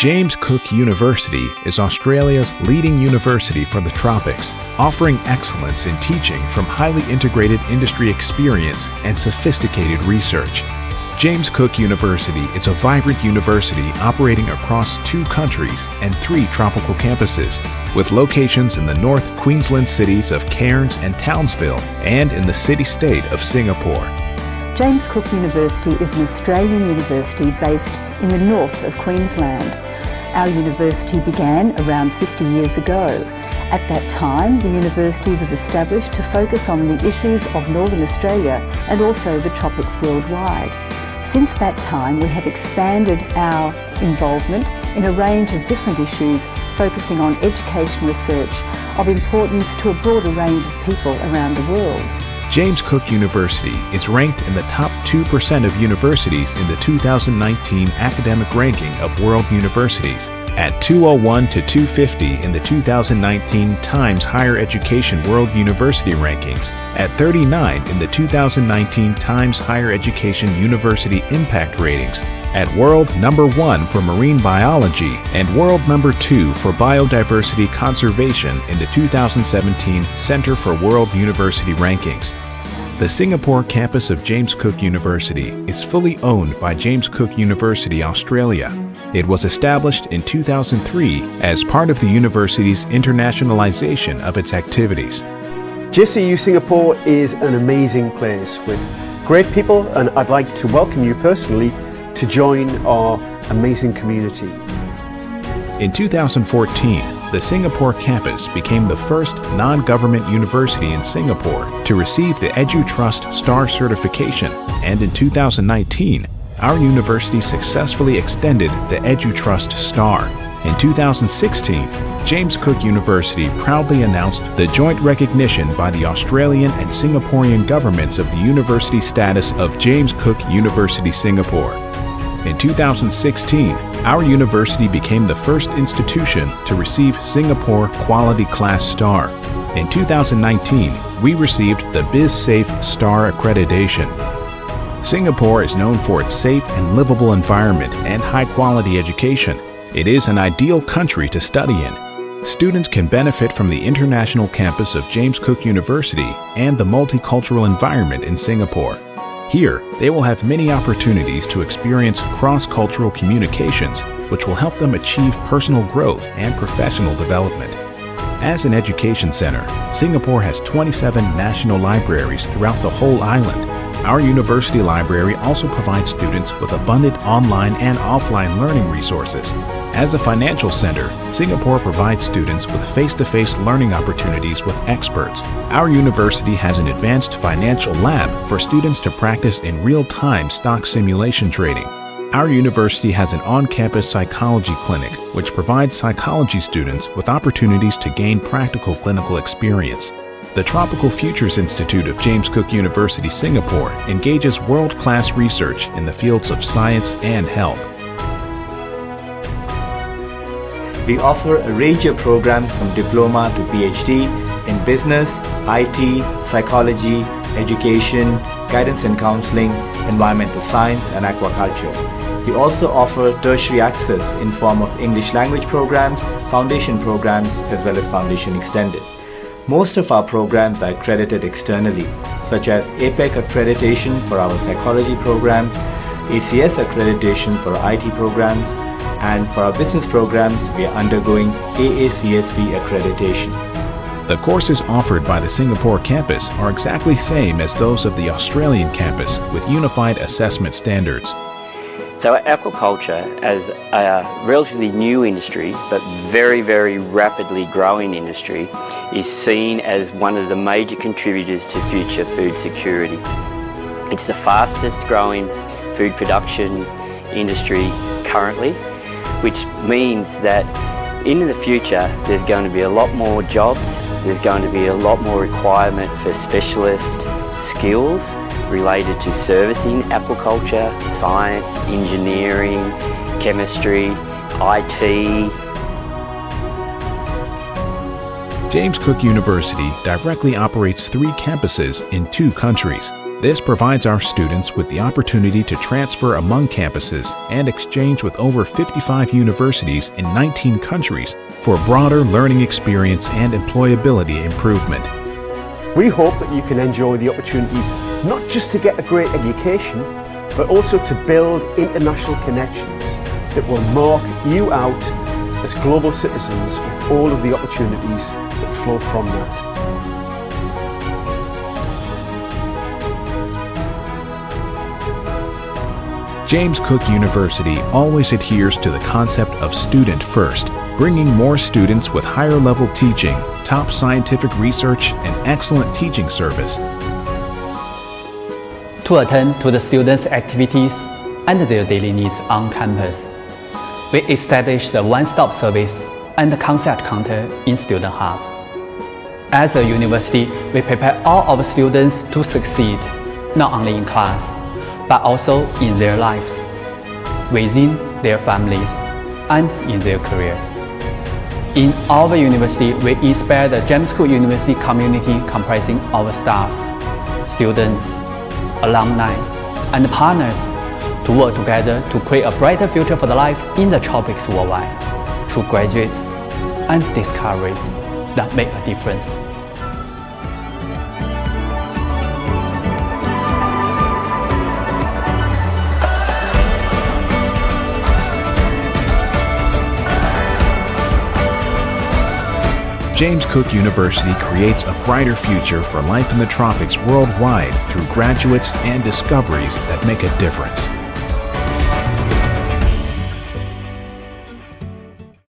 James Cook University is Australia's leading university for the tropics, offering excellence in teaching from highly integrated industry experience and sophisticated research. James Cook University is a vibrant university operating across two countries and three tropical campuses, with locations in the North Queensland cities of Cairns and Townsville and in the city-state of Singapore. James Cook University is an Australian university based in the north of Queensland. Our university began around 50 years ago. At that time, the university was established to focus on the issues of Northern Australia and also the tropics worldwide. Since that time, we have expanded our involvement in a range of different issues, focusing on education research of importance to a broader range of people around the world. James Cook University is ranked in the top 2% of universities in the 2019 academic ranking of world universities at 201 to 250 in the 2019 Times Higher Education World University Rankings, at 39 in the 2019 Times Higher Education University Impact Ratings, at world number 1 for marine biology and world number 2 for biodiversity conservation in the 2017 Center for World University Rankings. The Singapore campus of James Cook University is fully owned by James Cook University Australia it was established in 2003 as part of the university's internationalization of its activities. JCU Singapore is an amazing place with great people and I'd like to welcome you personally to join our amazing community. In 2014, the Singapore campus became the first non-government university in Singapore to receive the EduTrust STAR certification and in 2019 our university successfully extended the EduTrust STAR. In 2016, James Cook University proudly announced the joint recognition by the Australian and Singaporean governments of the university status of James Cook University Singapore. In 2016, our university became the first institution to receive Singapore Quality Class Star. In 2019, we received the BizSafe Star accreditation. Singapore is known for its safe and livable environment and high-quality education. It is an ideal country to study in. Students can benefit from the international campus of James Cook University and the multicultural environment in Singapore. Here, they will have many opportunities to experience cross-cultural communications, which will help them achieve personal growth and professional development. As an education center, Singapore has 27 national libraries throughout the whole island, our university library also provides students with abundant online and offline learning resources. As a financial center, Singapore provides students with face-to-face -face learning opportunities with experts. Our university has an advanced financial lab for students to practice in real-time stock simulation trading. Our university has an on-campus psychology clinic, which provides psychology students with opportunities to gain practical clinical experience. The Tropical Futures Institute of James Cook University, Singapore engages world-class research in the fields of science and health. We offer a range of programs from diploma to PhD in business, IT, psychology, education, guidance and counseling, environmental science and aquaculture. We also offer tertiary access in form of English language programs, foundation programs, as well as foundation extended. Most of our programs are accredited externally, such as APAC accreditation for our psychology programs, ACS accreditation for IT programs, and for our business programs, we are undergoing AACSB accreditation. The courses offered by the Singapore campus are exactly same as those of the Australian campus with unified assessment standards. So aquaculture, as a relatively new industry, but very, very rapidly growing industry, is seen as one of the major contributors to future food security. It's the fastest growing food production industry currently, which means that in the future there's going to be a lot more jobs, there's going to be a lot more requirement for specialist skills related to servicing aquaculture, science, engineering, chemistry, IT. James Cook University directly operates three campuses in two countries. This provides our students with the opportunity to transfer among campuses and exchange with over 55 universities in 19 countries for broader learning experience and employability improvement. We hope that you can enjoy the opportunity not just to get a great education, but also to build international connections that will mark you out as global citizens with all of the opportunities that flow from that. James Cook University always adheres to the concept of student first, bringing more students with higher level teaching, top scientific research, and excellent teaching service. To attend to the students' activities and their daily needs on campus, we established a one-stop service and concept counter in Student Hub. As a university, we prepare all our students to succeed, not only in class, but also in their lives, within their families, and in their careers. In our university, we inspire the James Cook University community comprising our staff, students, alumni, and partners to work together to create a brighter future for the life in the tropics worldwide through graduates and discoveries that make a difference. James Cook University creates a brighter future for life in the tropics worldwide through graduates and discoveries that make a difference.